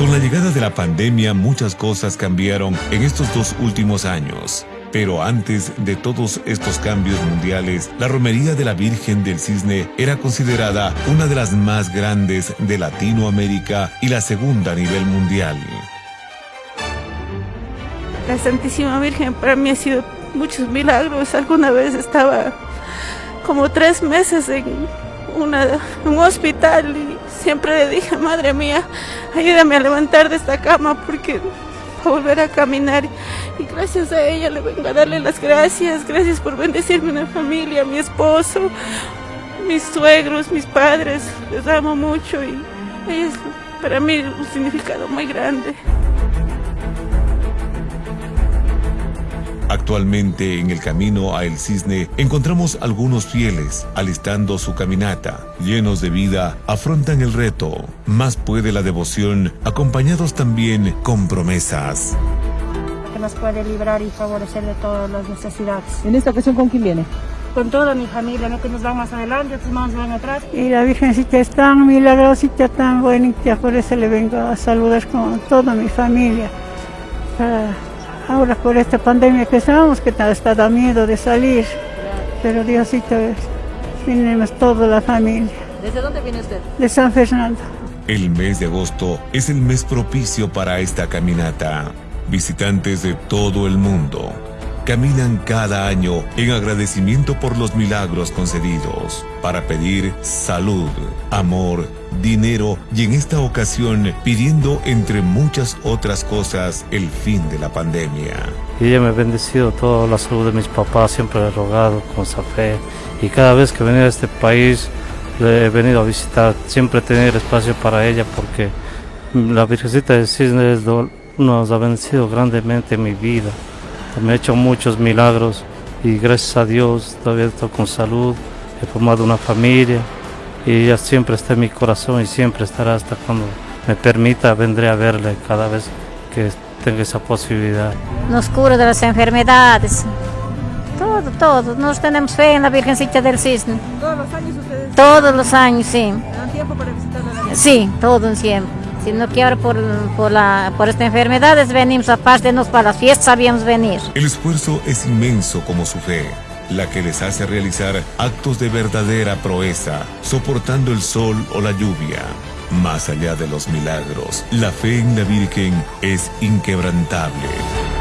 Con la llegada de la pandemia muchas cosas cambiaron en estos dos últimos años. Pero antes de todos estos cambios mundiales, la romería de la Virgen del Cisne era considerada una de las más grandes de Latinoamérica y la segunda a nivel mundial. La Santísima Virgen para mí ha sido muchos milagros. Alguna vez estaba como tres meses en, un hospital siempre le dije, madre mía, ayúdame a levantar de esta cama porque a volver a caminar y gracias a ella le vengo a darle las gracias, gracias por bendecirme una familia, mi esposo, mis suegros, mis padres, les amo mucho y es para mí un significado muy grande. Actualmente en el camino a El Cisne encontramos algunos fieles alistando su caminata. Llenos de vida, afrontan el reto. Más puede la devoción, acompañados también con promesas. Que nos puede librar y favorecer de todas las necesidades. ¿En esta ocasión con quién viene? Con toda mi familia, no que nos van más adelante, otros más van atrás. Y la Virgencita es tan milagrosita, tan bonita, por eso le vengo a saludar con toda mi familia. Ahora por esta pandemia que estamos, que está da miedo de salir, pero Diosito, venimos toda la familia. ¿Desde dónde viene usted? De San Fernando. El mes de agosto es el mes propicio para esta caminata. Visitantes de todo el mundo caminan cada año en agradecimiento por los milagros concedidos, para pedir salud, amor, dinero y en esta ocasión pidiendo entre muchas otras cosas el fin de la pandemia. Ella me ha bendecido toda la salud de mis papás, siempre he rogado con esa fe y cada vez que venía a este país le he venido a visitar, siempre tener espacio para ella porque la Virgencita de Cisne nos ha bendecido grandemente en mi vida. Me ha hecho muchos milagros y gracias a Dios todavía estoy con salud, he formado una familia y ella siempre está en mi corazón y siempre estará hasta cuando me permita, vendré a verle cada vez que tenga esa posibilidad. Nos cura de las enfermedades, todo, todo. Nos tenemos fe en la Virgencita del Cisne. ¿Todos los años ustedes? Todos los años, sí. ¿Dan tiempo para visitarla? Sí, todo un tiempo. Si no quiero por, por, la, por esta enfermedad, venimos aparte, nos para las fiestas sabíamos venir. El esfuerzo es inmenso como su fe la que les hace realizar actos de verdadera proeza, soportando el sol o la lluvia. Más allá de los milagros, la fe en la Virgen es inquebrantable.